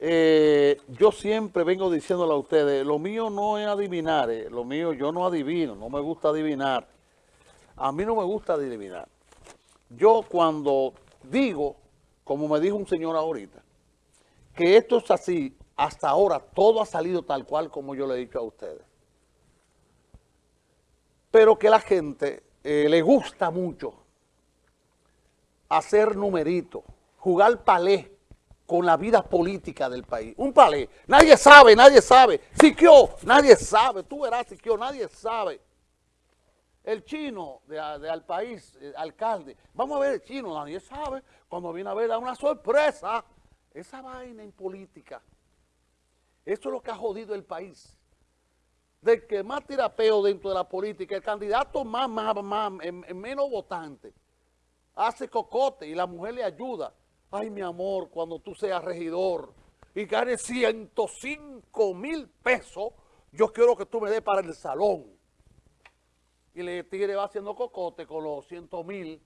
eh, yo siempre vengo diciéndole a ustedes, lo mío no es adivinar, eh, lo mío yo no adivino, no me gusta adivinar. A mí no me gusta adivinar. Yo cuando digo, como me dijo un señor ahorita, que esto es así, hasta ahora todo ha salido tal cual como yo le he dicho a ustedes. Pero que la gente eh, le gusta mucho hacer numeritos, jugar palé con la vida política del país. Un palé. Nadie sabe, nadie sabe. Siquio, nadie sabe. Tú verás, Siquio, nadie sabe. El chino de, al país, eh, alcalde. Vamos a ver el chino, nadie sabe. Cuando viene a ver, da una sorpresa. Esa vaina en política. Eso es lo que ha jodido el país. Del que más tirapeo dentro de la política, el candidato más, más, más, menos votante, hace cocote y la mujer le ayuda. Ay, mi amor, cuando tú seas regidor y ganes 105 mil pesos, yo quiero que tú me des para el salón. Y le tigre va haciendo cocote con los 100 mil,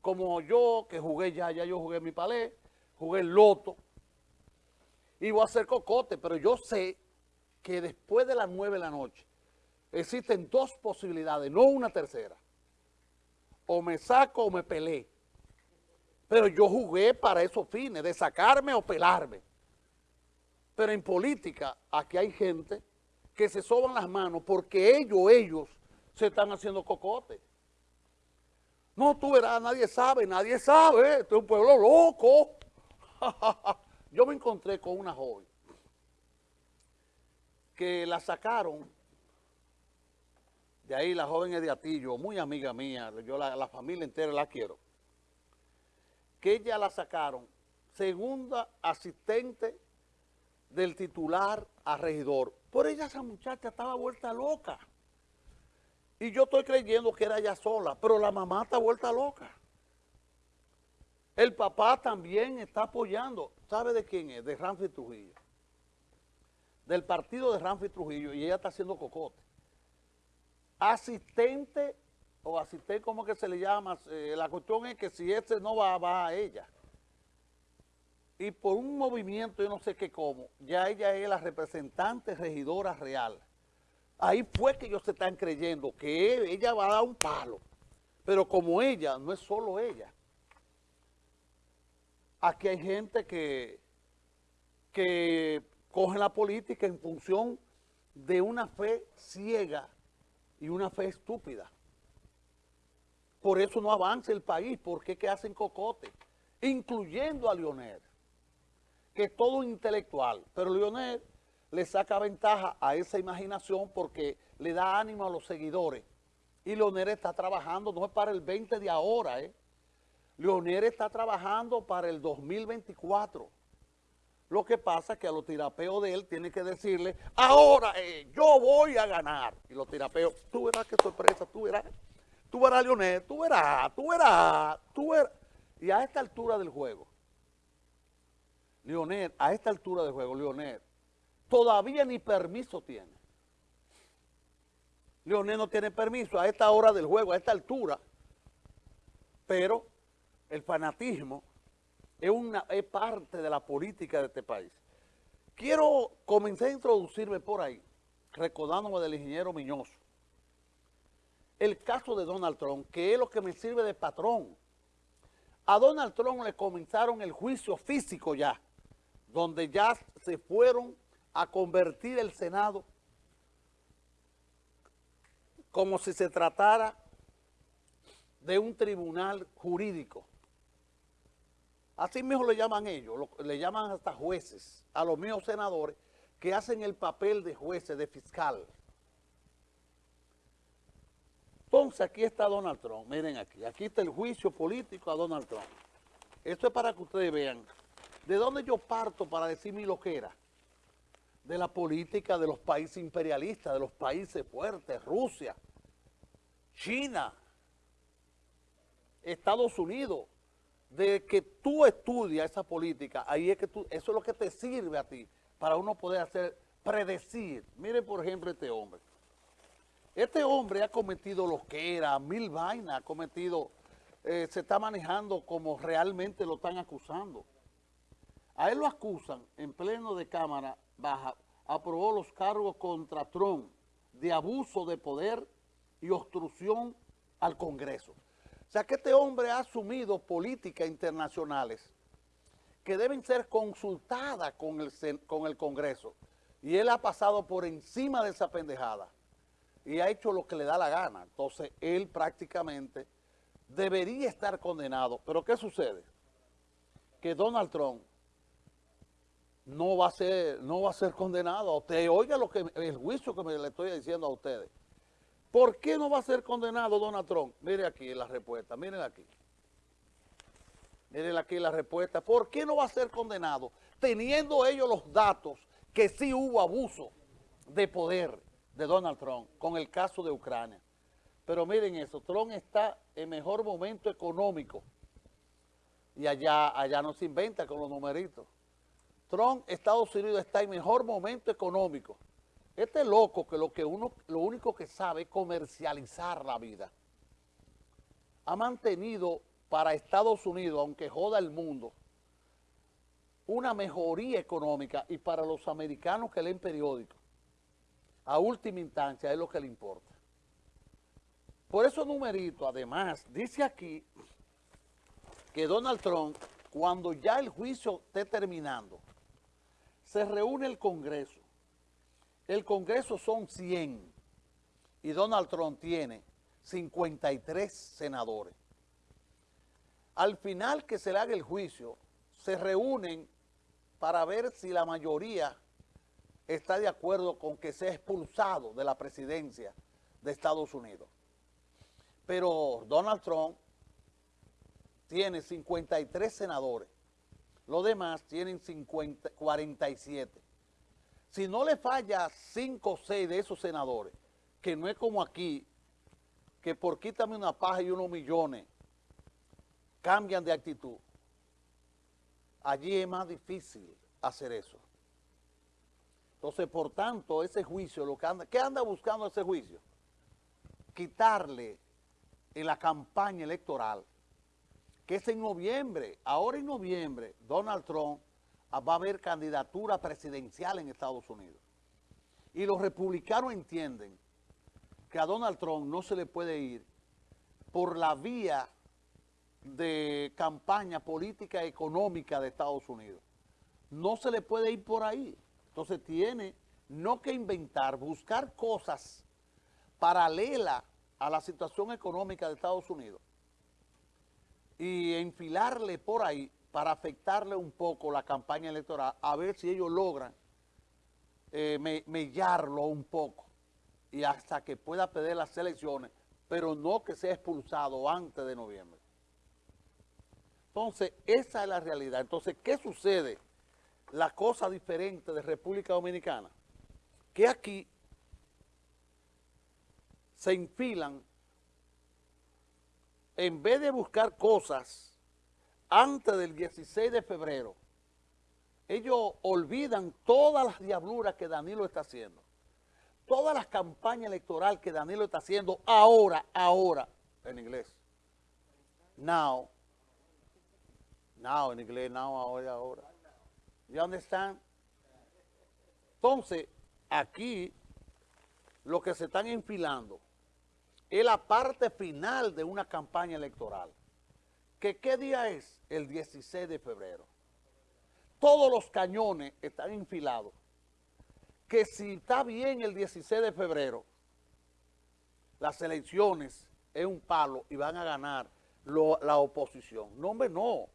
como yo, que jugué ya, ya yo jugué mi palé, jugué el loto, y voy a hacer cocote, pero yo sé que después de las 9 de la noche existen dos posibilidades, no una tercera. O me saco o me peleé. Pero yo jugué para esos fines, de sacarme o pelarme. Pero en política, aquí hay gente que se soban las manos porque ellos, ellos, se están haciendo cocote. No, tú verás, nadie sabe, nadie sabe, este es un pueblo loco. yo me encontré con una joven que la sacaron, de ahí la joven es de Atillo, muy amiga mía, yo la, la familia entera la quiero que ella la sacaron segunda asistente del titular a regidor. Por ella esa muchacha estaba vuelta loca. Y yo estoy creyendo que era ella sola, pero la mamá está vuelta loca. El papá también está apoyando. ¿Sabe de quién es? De Ramfi Trujillo. Del partido de Ramfi Trujillo. Y ella está haciendo cocote. Asistente o asistente, ¿cómo que se le llama? Eh, la cuestión es que si este no va, va a ella. Y por un movimiento, yo no sé qué cómo, ya ella es la representante regidora real. Ahí fue que ellos se están creyendo que ella va a dar un palo. Pero como ella, no es solo ella. Aquí hay gente que, que coge la política en función de una fe ciega y una fe estúpida. Por eso no avanza el país, porque es que hacen cocote, incluyendo a Leonel, que es todo intelectual. Pero Leonel le saca ventaja a esa imaginación porque le da ánimo a los seguidores. Y Leonel está trabajando, no es para el 20 de ahora, ¿eh? Leonel está trabajando para el 2024. Lo que pasa es que a los tirapeos de él tiene que decirle, ahora eh, yo voy a ganar. Y los tirapeos, tú verás qué sorpresa, tú verás. Tú verás, Leonel, tú verás, tú verás, tú verás. Y a esta altura del juego, Leonel, a esta altura del juego, Leonel, todavía ni permiso tiene. Leonel no tiene permiso a esta hora del juego, a esta altura, pero el fanatismo es, una, es parte de la política de este país. Quiero comenzar a introducirme por ahí, recordándome del ingeniero Miñoso el caso de Donald Trump, que es lo que me sirve de patrón. A Donald Trump le comenzaron el juicio físico ya, donde ya se fueron a convertir el Senado como si se tratara de un tribunal jurídico. Así mismo le llaman ellos, le llaman hasta jueces, a los míos senadores, que hacen el papel de jueces, de fiscal. Entonces aquí está Donald Trump, miren aquí, aquí está el juicio político a Donald Trump. Esto es para que ustedes vean de dónde yo parto para decir mi loquera. De la política de los países imperialistas, de los países fuertes, Rusia, China, Estados Unidos, de que tú estudias esa política, ahí es que tú, eso es lo que te sirve a ti, para uno poder hacer, predecir. Miren por ejemplo este hombre. Este hombre ha cometido lo que era, mil vainas, ha cometido, eh, se está manejando como realmente lo están acusando. A él lo acusan en pleno de Cámara Baja, aprobó los cargos contra Trump de abuso de poder y obstrucción al Congreso. O sea que este hombre ha asumido políticas internacionales que deben ser consultadas con el, con el Congreso. Y él ha pasado por encima de esa pendejada y ha hecho lo que le da la gana. Entonces, él prácticamente debería estar condenado. Pero ¿qué sucede? Que Donald Trump no va a ser, no va a ser condenado. Usted oiga lo que, el juicio que me le estoy diciendo a ustedes. ¿Por qué no va a ser condenado Donald Trump? Mire aquí la respuesta, miren aquí. Miren aquí la respuesta. ¿Por qué no va a ser condenado? Teniendo ellos los datos que sí hubo abuso de poder de Donald Trump con el caso de Ucrania. Pero miren eso, Trump está en mejor momento económico. Y allá, allá no se inventa con los numeritos. Trump, Estados Unidos está en mejor momento económico. Este loco que lo, que uno, lo único que sabe es comercializar la vida. Ha mantenido para Estados Unidos, aunque joda el mundo, una mejoría económica y para los americanos que leen periódicos, a última instancia es lo que le importa. Por eso numerito, además, dice aquí que Donald Trump, cuando ya el juicio esté terminando, se reúne el Congreso. El Congreso son 100 y Donald Trump tiene 53 senadores. Al final que se le haga el juicio, se reúnen para ver si la mayoría está de acuerdo con que sea expulsado de la presidencia de Estados Unidos. Pero Donald Trump tiene 53 senadores los demás tienen 50, 47. Si no le falla 5 o 6 de esos senadores, que no es como aquí, que por quítame una paja y unos millones, cambian de actitud. Allí es más difícil hacer eso. Entonces, por tanto, ese juicio, lo que anda, ¿qué anda buscando ese juicio? Quitarle en la campaña electoral que es en noviembre, ahora en noviembre, Donald Trump va a haber candidatura presidencial en Estados Unidos. Y los republicanos entienden que a Donald Trump no se le puede ir por la vía de campaña política económica de Estados Unidos. No se le puede ir por ahí. Entonces tiene no que inventar, buscar cosas paralelas a la situación económica de Estados Unidos y enfilarle por ahí para afectarle un poco la campaña electoral, a ver si ellos logran eh, mellarlo un poco y hasta que pueda perder las elecciones, pero no que sea expulsado antes de noviembre. Entonces, esa es la realidad. Entonces, ¿qué sucede? La cosa diferente de República Dominicana, que aquí se enfilan en vez de buscar cosas antes del 16 de febrero, ellos olvidan todas las diabluras que Danilo está haciendo. Todas las campañas electorales que Danilo está haciendo ahora, ahora, en inglés. Now. Now, en inglés, now, ahora, ahora. ¿Ya dónde están? Entonces, aquí, lo que se están enfilando es la parte final de una campaña electoral. ¿Que ¿Qué día es? El 16 de febrero. Todos los cañones están enfilados. Que si está bien el 16 de febrero, las elecciones es un palo y van a ganar la oposición. No, hombre, no.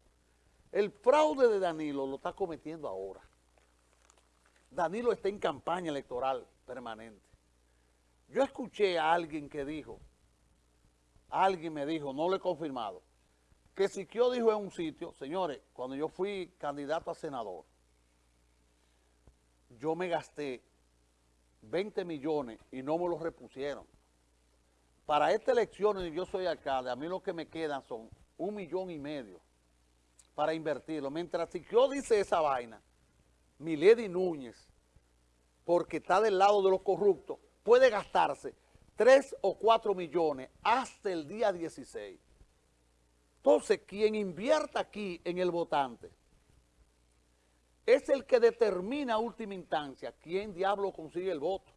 El fraude de Danilo lo está cometiendo ahora. Danilo está en campaña electoral permanente. Yo escuché a alguien que dijo, alguien me dijo, no lo he confirmado, que Siquio dijo en un sitio, señores, cuando yo fui candidato a senador, yo me gasté 20 millones y no me los repusieron. Para esta elección, yo soy alcalde, a mí lo que me quedan son un millón y medio para invertirlo. Mientras Siquio dice esa vaina, Milady Núñez, porque está del lado de los corruptos, puede gastarse 3 o 4 millones hasta el día 16. Entonces, quien invierta aquí en el votante, es el que determina a última instancia quién diablo consigue el voto.